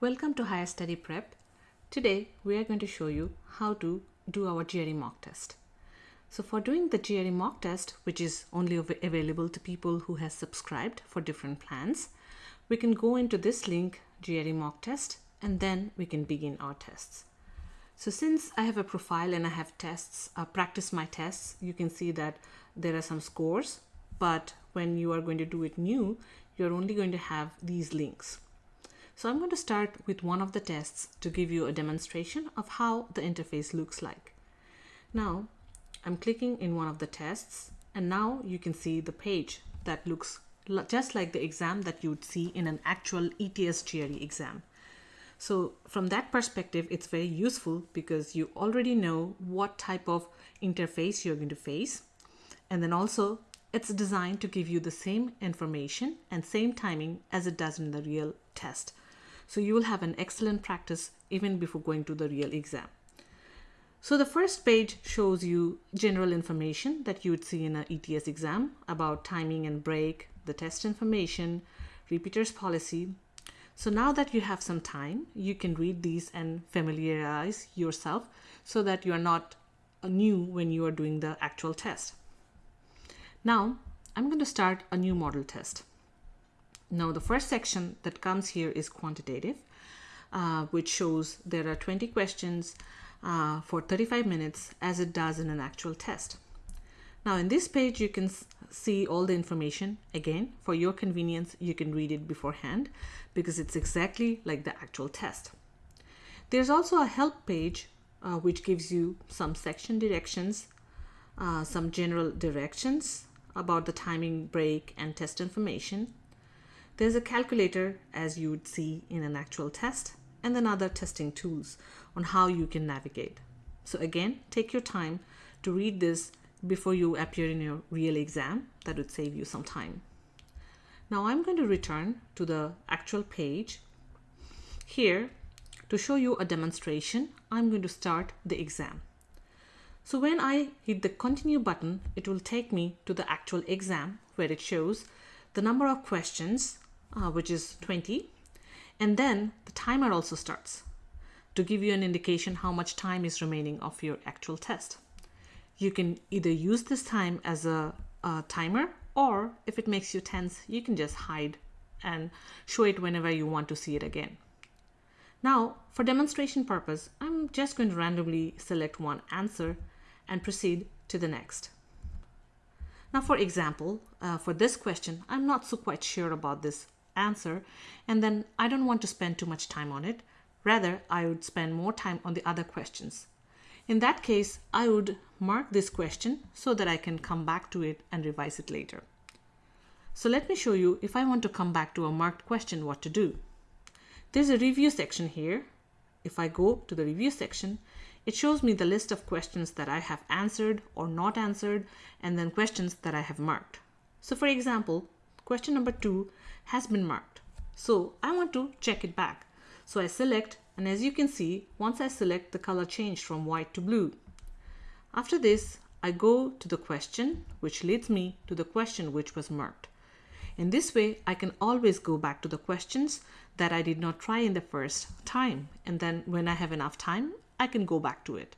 Welcome to Higher Study Prep. Today we are going to show you how to do our GRE mock test. So for doing the GRE mock test, which is only available to people who has subscribed for different plans, we can go into this link GRE mock test and then we can begin our tests. So since I have a profile and I have tests, uh, practice my tests, you can see that there are some scores, but when you are going to do it new, you're only going to have these links. So I'm going to start with one of the tests to give you a demonstration of how the interface looks like. Now I'm clicking in one of the tests and now you can see the page that looks just like the exam that you would see in an actual ETS GRE exam. So from that perspective, it's very useful because you already know what type of interface you're going to face. And then also it's designed to give you the same information and same timing as it does in the real test. So you will have an excellent practice even before going to the real exam. So the first page shows you general information that you would see in an ETS exam about timing and break, the test information, repeaters policy. So now that you have some time, you can read these and familiarize yourself so that you are not uh, new when you are doing the actual test. Now, I'm going to start a new model test. Now the first section that comes here is quantitative, uh, which shows there are 20 questions uh, for 35 minutes as it does in an actual test. Now in this page you can see all the information. Again, for your convenience, you can read it beforehand because it's exactly like the actual test. There's also a help page uh, which gives you some section directions, uh, some general directions about the timing break and test information, there's a calculator as you would see in an actual test and then other testing tools on how you can navigate. So again, take your time to read this before you appear in your real exam. That would save you some time. Now I'm going to return to the actual page. Here, to show you a demonstration, I'm going to start the exam. So when I hit the continue button, it will take me to the actual exam where it shows the number of questions uh, which is 20. And then the timer also starts to give you an indication how much time is remaining of your actual test. You can either use this time as a, a timer or if it makes you tense, you can just hide and show it whenever you want to see it again. Now, for demonstration purpose, I'm just going to randomly select one answer and proceed to the next. Now, for example, uh, for this question, I'm not so quite sure about this answer and then I don't want to spend too much time on it. Rather, I would spend more time on the other questions. In that case, I would mark this question so that I can come back to it and revise it later. So let me show you if I want to come back to a marked question what to do. There's a review section here. If I go to the review section, it shows me the list of questions that I have answered or not answered and then questions that I have marked. So for example, question number two has been marked. So I want to check it back. So I select and as you can see, once I select the color changed from white to blue. After this, I go to the question which leads me to the question which was marked. In this way, I can always go back to the questions that I did not try in the first time. And then when I have enough time, I can go back to it.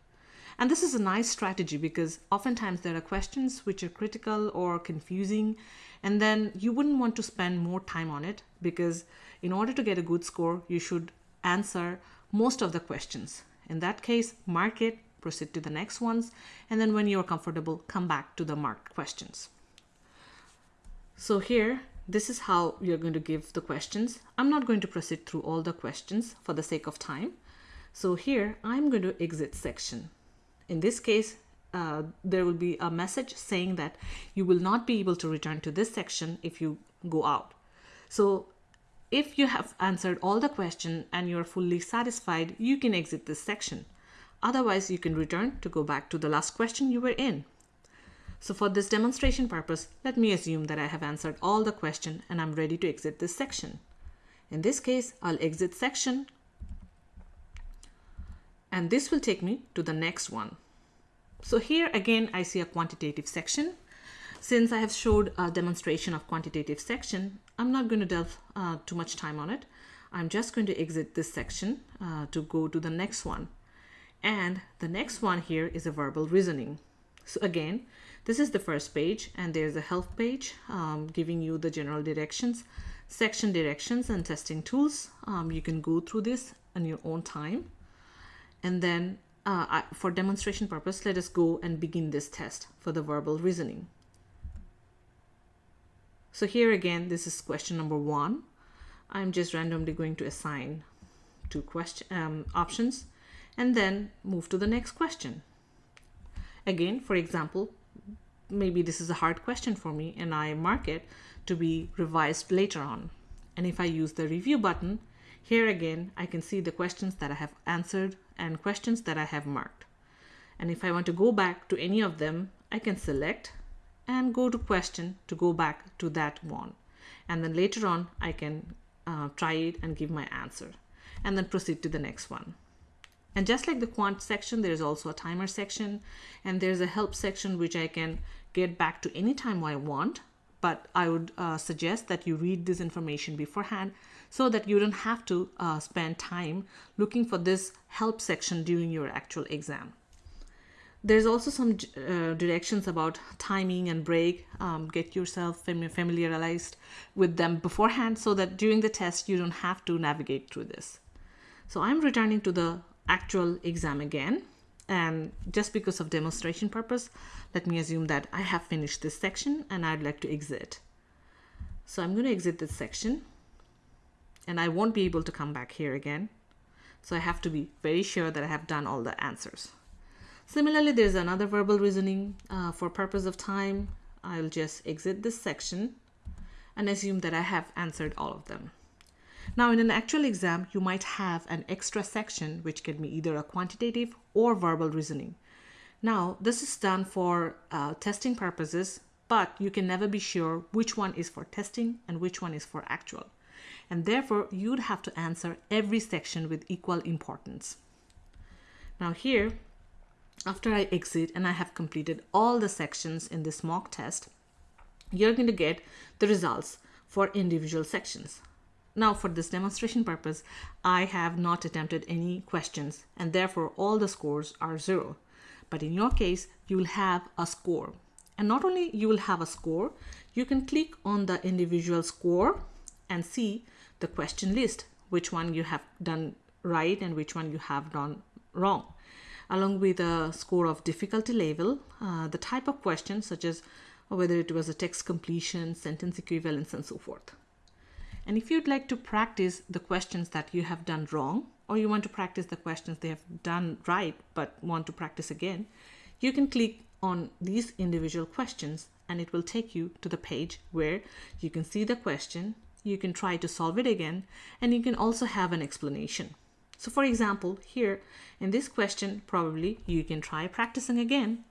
And this is a nice strategy because oftentimes there are questions which are critical or confusing, and then you wouldn't want to spend more time on it because in order to get a good score, you should answer most of the questions. In that case, mark it, proceed to the next ones, and then when you're comfortable, come back to the marked questions. So here, this is how you're going to give the questions. I'm not going to proceed through all the questions for the sake of time. So here, I'm going to exit section. In this case, uh, there will be a message saying that you will not be able to return to this section if you go out. So if you have answered all the question and you're fully satisfied, you can exit this section. Otherwise, you can return to go back to the last question you were in. So for this demonstration purpose, let me assume that I have answered all the question and I'm ready to exit this section. In this case, I'll exit section, and this will take me to the next one. So here again, I see a quantitative section. Since I have showed a demonstration of quantitative section, I'm not going to delve uh, too much time on it. I'm just going to exit this section uh, to go to the next one. And the next one here is a verbal reasoning. So again, this is the first page and there's a help page um, giving you the general directions, section directions and testing tools. Um, you can go through this on your own time. And then uh, I, for demonstration purpose, let us go and begin this test for the verbal reasoning. So here again, this is question number one. I'm just randomly going to assign two question um, options and then move to the next question. Again, for example, maybe this is a hard question for me and I mark it to be revised later on. And if I use the review button, here again, I can see the questions that I have answered and questions that I have marked. And if I want to go back to any of them, I can select and go to question to go back to that one. And then later on, I can uh, try it and give my answer and then proceed to the next one. And just like the quant section, there's also a timer section and there's a help section which I can get back to any time I want. But I would uh, suggest that you read this information beforehand so that you don't have to uh, spend time looking for this help section during your actual exam. There's also some uh, directions about timing and break. Um, get yourself familiarized with them beforehand so that during the test you don't have to navigate through this. So I'm returning to the actual exam again. And just because of demonstration purpose, let me assume that I have finished this section and I'd like to exit. So I'm going to exit this section and I won't be able to come back here again. So I have to be very sure that I have done all the answers. Similarly, there's another verbal reasoning uh, for purpose of time. I'll just exit this section and assume that I have answered all of them. Now, in an actual exam, you might have an extra section which can be either a quantitative or verbal reasoning. Now, this is done for uh, testing purposes, but you can never be sure which one is for testing and which one is for actual. And therefore, you'd have to answer every section with equal importance. Now here, after I exit and I have completed all the sections in this mock test, you're going to get the results for individual sections. Now for this demonstration purpose, I have not attempted any questions and therefore all the scores are zero. But in your case, you will have a score. And not only you will have a score, you can click on the individual score and see the question list, which one you have done right and which one you have done wrong along with a score of difficulty level, uh, the type of questions such as whether it was a text completion, sentence equivalence, and so forth. And if you'd like to practice the questions that you have done wrong, or you want to practice the questions they have done right but want to practice again, you can click on these individual questions and it will take you to the page where you can see the question, you can try to solve it again, and you can also have an explanation. So for example, here in this question, probably you can try practicing again.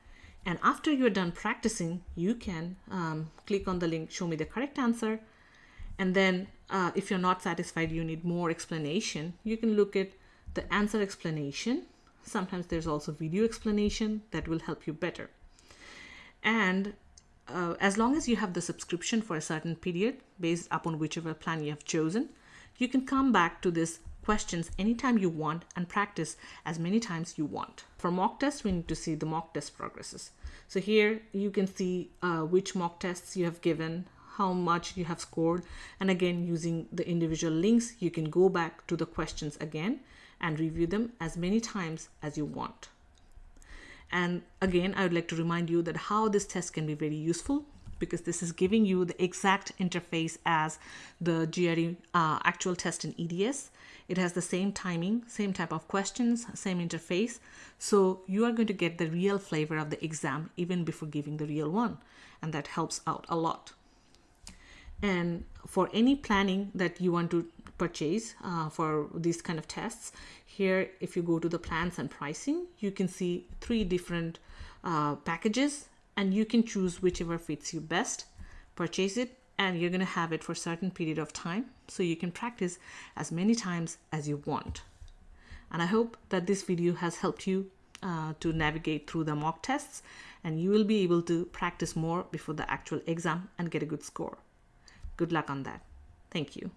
And after you're done practicing, you can um, click on the link, show me the correct answer. And then uh, if you're not satisfied, you need more explanation, you can look at the answer explanation. Sometimes there's also video explanation that will help you better. And uh, as long as you have the subscription for a certain period based upon whichever plan you have chosen, you can come back to this questions anytime you want and practice as many times you want. For mock tests, we need to see the mock test progresses. So here you can see uh, which mock tests you have given, how much you have scored. And again, using the individual links, you can go back to the questions again and review them as many times as you want. And again, I would like to remind you that how this test can be very useful because this is giving you the exact interface as the GRE uh, actual test in ETS. It has the same timing, same type of questions, same interface. So you are going to get the real flavor of the exam even before giving the real one. And that helps out a lot. And for any planning that you want to purchase uh, for these kind of tests, here, if you go to the plans and pricing, you can see three different uh, packages and you can choose whichever fits you best, purchase it, and you're going to have it for a certain period of time so you can practice as many times as you want. And I hope that this video has helped you uh, to navigate through the mock tests and you will be able to practice more before the actual exam and get a good score. Good luck on that. Thank you.